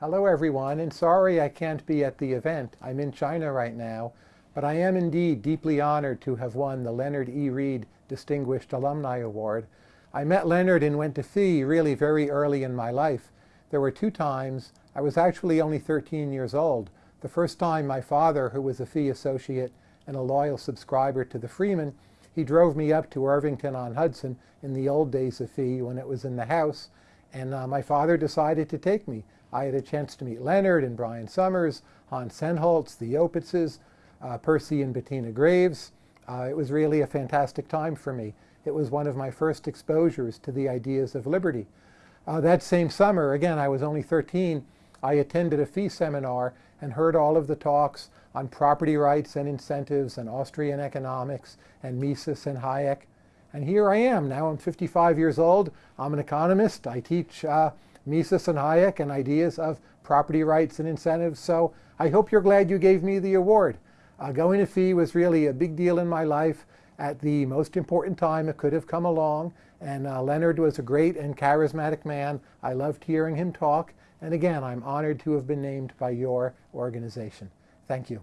Hello everyone, and sorry I can't be at the event. I'm in China right now, but I am indeed deeply honored to have won the Leonard E. Read Distinguished Alumni Award. I met Leonard and went to FEE really very early in my life. There were two times. I was actually only 13 years old. The first time my father, who was a FEE associate and a loyal subscriber to the Freeman, he drove me up to Irvington on Hudson in the old days of FEE when it was in the house, and uh, my father decided to take me. I had a chance to meet Leonard and Brian Summers, Hans Sennholz, the Opitzes, uh, Percy and Bettina Greaves. Uh, it was really a fantastic time for me. It was one of my first exposures to the ideas of liberty. Uh, that same summer, again, I was only 13, I attended a FEE seminar and heard all of the talks on property rights and incentives and Austrian economics and Mises and Hayek. And here I am, now I'm 55 years old, I'm an economist, I teach uh, Mises and Hayek and ideas of property rights and incentives. So I hope you're glad you gave me the award. Uh, going to FEE was really a big deal in my life at the most important time it could have come along. And uh, Leonard was a great and charismatic man. I loved hearing him talk. And again, I'm honored to have been named by your organization. Thank you.